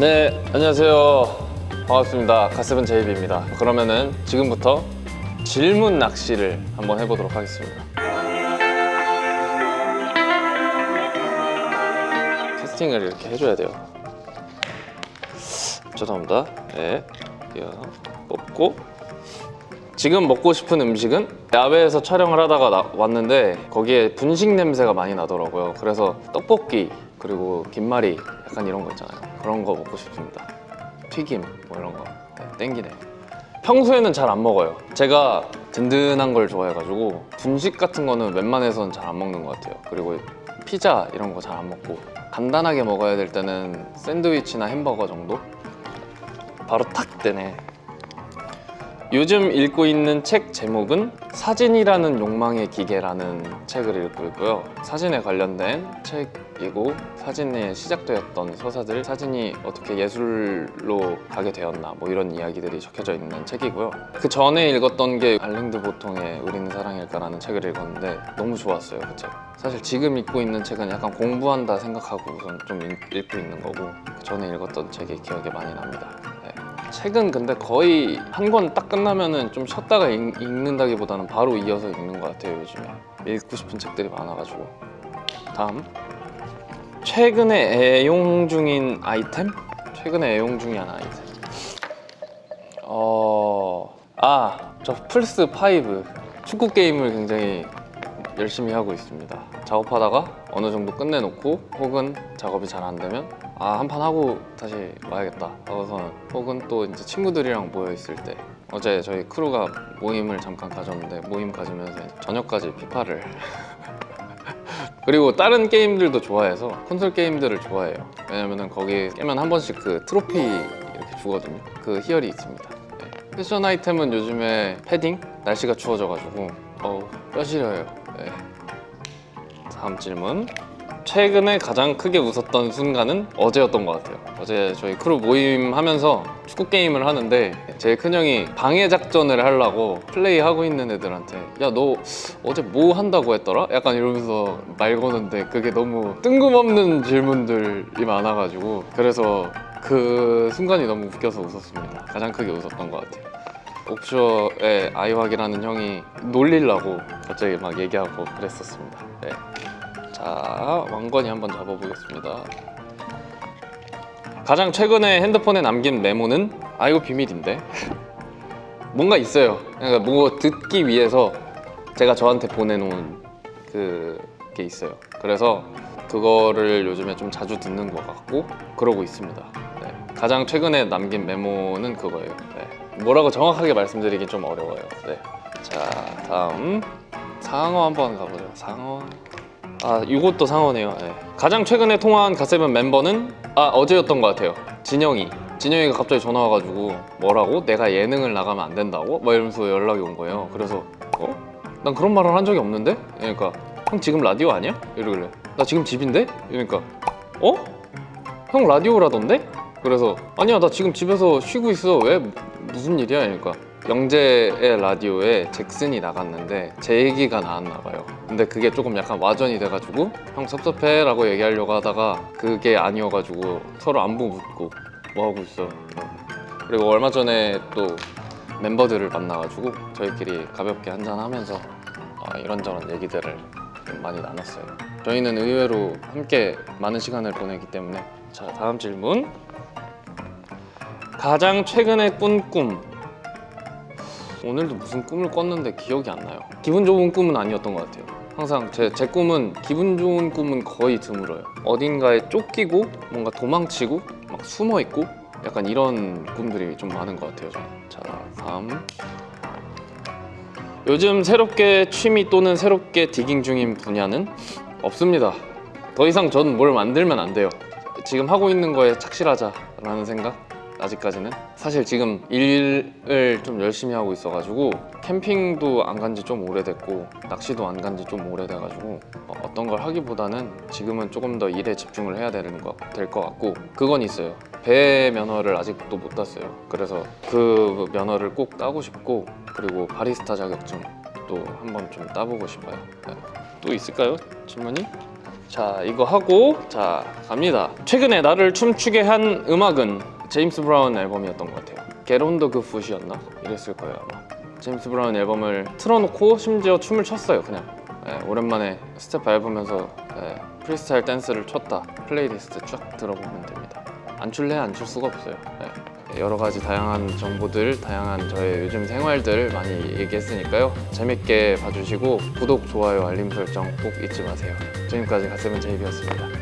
네, 안녕하세요. 반갑습니다. 가세븐 제이비입니다. 그러면은 지금부터 질문 낚시를 한번 해보도록 하겠습니다. 캐스팅을 이렇게 해줘야 돼요. 죄송합니다. 네, 뽑고 지금 먹고 싶은 음식은 야외에서 촬영을 하다가 나- 왔는데 거기에 분식 냄새가 많이 나더라고요. 그래서 떡볶이 그리고 김말이 약간 이런 거 있잖아요. 그런 거 먹고 싶습니다. 튀김 뭐 이런 거 네, 땡기네. 평소에는 잘 안 먹어요. 제가 든든한 걸 좋아해가지고 분식 같은 거는 웬만해서는 잘안 먹는 것 같아요. 그리고 피자 이런 거 잘 안 먹고 간단하게 먹어야 될 때는 샌드위치나 햄버거 정도? 바로 탁 되네. 요즘 읽고 있는 책 제목은 사진이라는 욕망의 기계라는 책을 읽고 있고요. 사진에 관련된 책이고 사진에 시작되었던 서사들, 사진이 어떻게 예술로 가게 되었나 뭐 이런 이야기들이 적혀져 있는 책이고요. 그 전에 읽었던 게 알랭드 보통의 우리는 사랑일까라는 책을 읽었는데 너무 좋았어요 그 책. 사실 지금 읽고 있는 책은 약간 공부한다 생각하고 우선 좀 읽- 읽고 있는 거고 그 전에 읽었던 책이 기억에 많이 납니다. 네. 책은 근데 거의 한 권 딱 끝나면은 좀 쉬었다가 읽, 읽는다기보다는 바로 이어서 읽는 것 같아요 요즘에 읽고 싶은 책들이 많아가지고 다음 최근에 애용 중인 아이템? 최근에 애용 중인 아이템 어... 아! 저 플스 5 축구 게임을 굉장히 열심히 하고 있습니다 작업하다가 어느 정도 끝내놓고 혹은 작업이 잘 안 되면 아 한 판 하고 다시 와야겠다 하고서는 혹은 또 이제 친구들이랑 모여 있을 때 어제 저희 크루가 모임을 잠깐 가졌는데 모임 가지면서 저녁까지 피파를 그리고 다른 게임들도 좋아해서 콘솔 게임들을 좋아해요 왜냐면은 거기 깨면 한 번씩 그 트로피 이렇게 주거든요 그 희열이 있습니다 네. 패션 아이템은 요즘에 패딩? 날씨가 추워져가지고 어우 뼈 시려요 네. 다음 질문. 최근에 가장 크게 웃었던 순간은 어제였던 것 같아요. 어제 저희 크루 모임 하면서 축구 게임을 하는데 제 큰형이 방해 작전을 하려고 플레이하고 있는 애들한테 야 너 어제 뭐 한다고 했더라? 약간 이러면서 말 거는데 그게 너무 뜬금없는 질문들이 많아가지고 그래서 그 순간이 너무 웃겨서 웃었습니다. 가장 크게 웃었던 것 같아요 옥슈어의 아이확이라는 형이 놀리려고 갑자기 막 얘기하고 그랬었습니다. 네. 자 왕건이 한번 잡아보겠습니다. 가장 최근에 핸드폰에 남긴 메모는 아 이거 비밀인데? 뭔가 있어요. 그러니까 뭐 듣기 위해서 제가 저한테 보내놓은 그게 있어요. 그래서 그거를 요즘에 좀 자주 듣는 것 같고 그러고 있습니다. 네. 가장 최근에 남긴 메모는 그거예요. 네. 뭐라고 정확하게 말씀드리긴 좀 어려워요 네. 자 다음 상어 한번 가보죠 상어 아 이것도 상어네요 네. 가장 최근에 통화한 가세븐 멤버는 아 어제였던 것 같아요 진영이 진영이가 갑자기 전화 와가지고 뭐라고? 내가 예능을 나가면 안 된다고? 막 이러면서 연락이 온 거예요 그래서 어? 난 그런 말을 한 적이 없는데? 그러니까 형 지금 라디오 아니야? 이러길래 나 지금 집인데? 이러니까 어? 형 라디오라던데? 그래서 아니야 나 지금 집에서 쉬고 있어. 왜? 무슨 일이야? 그러니까 영재의 라디오에 잭슨이 나갔는데 제 얘기가 나왔나 봐요. 근데 그게 조금 약간 와전이 돼가지고 형 섭섭해 라고 얘기하려고 하다가 그게 아니어가지고 서로 안부 묻고 뭐 하고 있어. 그리고 얼마 전에 또 멤버들을 만나가지고 저희끼리 가볍게 한잔하면서 어, 이런저런 얘기들을 좀 많이 나눴어요. 저희는 의외로 함께 많은 시간을 보내기 때문에 자 다음 질문 가장 최근에 꾼 꿈. 오늘도 무슨 꿈을 꿨는데 기억이 안 나요. 기분 좋은 꿈은 아니었던 것 같아요. 항상 제, 제 꿈은 기분 좋은 꿈은 거의 드물어요. 어딘가에 쫓기고 뭔가 도망치고 막 숨어 있고 약간 이런 꿈들이 좀 많은 것 같아요. 자 다음. 요즘 새롭게 취미 또는 새롭게 디깅 중인 분야는 없습니다. 더 이상 전 뭘 만들면 안 돼요. 지금 하고 있는 거에 착실하자라는 생각 아직까지는 사실 지금 일을 좀 열심히 하고 있어가지고 캠핑도 안 간 지 좀 오래됐고 낚시도 안 간 지 좀 오래돼가지고 어, 어떤 걸 하기보다는 지금은 조금 더 일에 집중을 해야 되는 것, 될 것 같고 그건 있어요 배 면허를 아직도 못 땄어요 그래서 그 면허를 꼭 따고 싶고 그리고 바리스타 자격증도 한번 좀 따보고 싶어요 네. 또 있을까요? 질문이? 자 이거 하고 자 갑니다 최근에 나를 춤추게 한 음악은 제임스 브라운 앨범이었던 것 같아요. 게론더 그 풋이었나? 이랬을 거예요 아마. 제임스 브라운 앨범을 틀어놓고 심지어 춤을 췄어요 그냥. 예, 오랜만에 스텝 밟으면서 예, 프리스타일 댄스를 췄다. 플레이리스트 쫙 들어보면 됩니다. 안 출래? 안 출 수가 없어요. 예. 여러 가지 다양한 정보들 다양한 저의 요즘 생활들 많이 얘기했으니까요. 재밌게 봐주시고 구독, 좋아요, 알림 설정 꼭 잊지 마세요. 지금까지 갓세븐 제이비였습니다